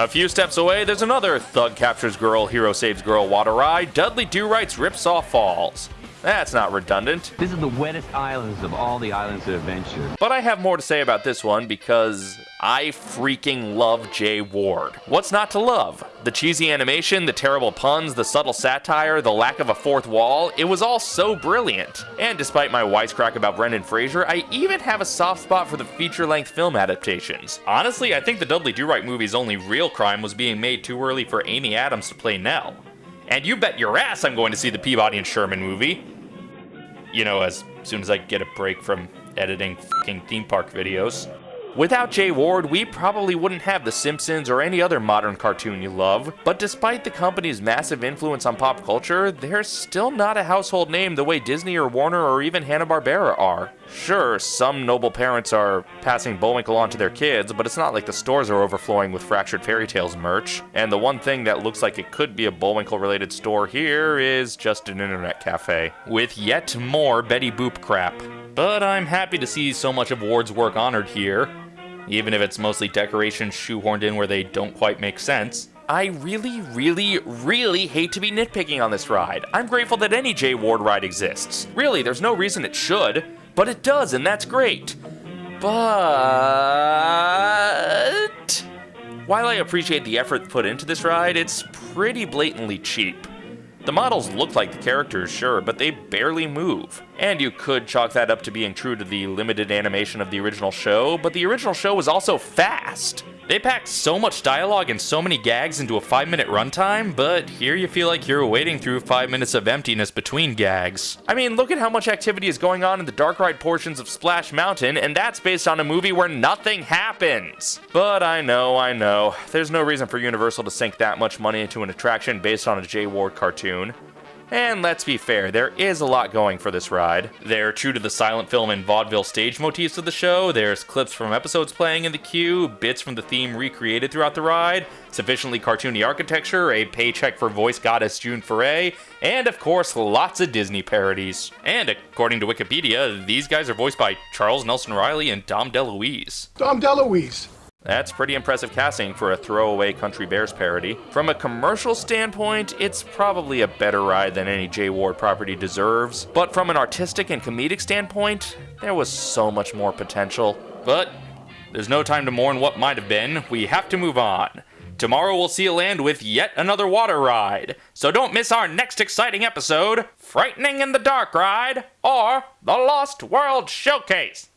A few steps away, there's another Thug Captures Girl, Hero Saves Girl water ride, Dudley Do Right's Ripsaw Falls. That's not redundant. This is the wettest islands of all the islands of adventure. But I have more to say about this one because I freaking love Jay Ward. What's not to love? The cheesy animation, the terrible puns, the subtle satire, the lack of a fourth wall, it was all so brilliant. And despite my wisecrack about Brendan Fraser, I even have a soft spot for the feature-length film adaptations. Honestly, I think the Dudley Do-Right movie's only real crime was being made too early for Amy Adams to play Nell. And you bet your ass I'm going to see the Peabody and Sherman movie. You know, as soon as I get a break from editing fucking theme park videos. Without Jay Ward, we probably wouldn't have The Simpsons or any other modern cartoon you love, but despite the company's massive influence on pop culture, they're still not a household name the way Disney or Warner or even Hanna-Barbera are. Sure, some noble parents are passing Bullwinkle on to their kids, but it's not like the stores are overflowing with Fractured Fairy Tales merch, and the one thing that looks like it could be a Bullwinkle-related store here is just an internet cafe, with yet more Betty Boop crap. But I'm happy to see so much of Ward's work honored here, even if it's mostly decorations shoehorned in where they don't quite make sense. I really, really, really hate to be nitpicking on this ride. I'm grateful that any Jay Ward ride exists. Really, there's no reason it should, but it does, and that's great. But... While I appreciate the effort put into this ride, it's pretty blatantly cheap. The models look like the characters, sure, but they barely move. And you could chalk that up to being true to the limited animation of the original show, but the original show was also fast. They packed so much dialogue and so many gags into a 5 minute runtime, but here you feel like you're wading through 5 minutes of emptiness between gags. I mean, look at how much activity is going on in the dark ride portions of Splash Mountain, and that's based on a movie where nothing happens. But I know, I know, there's no reason for Universal to sink that much money into an attraction based on a Jay Ward cartoon. And let's be fair, there is a lot going for this ride. They're true to the silent film and vaudeville stage motifs of the show, there's clips from episodes playing in the queue, bits from the theme recreated throughout the ride, sufficiently cartoony architecture, a paycheck for voice goddess June Foray, and of course, lots of Disney parodies. And according to Wikipedia, these guys are voiced by Charles Nelson Reilly and Dom DeLuise. Dom DeLuise. That's pretty impressive casting for a throwaway Country Bears parody. From a commercial standpoint, it's probably a better ride than any Jay Ward property deserves, but from an artistic and comedic standpoint, there was so much more potential. But there's no time to mourn what might have been, we have to move on. Tomorrow we'll see you land with yet another water ride, so don't miss our next exciting episode, Frightening in the Dark Ride, or The Lost World Showcase.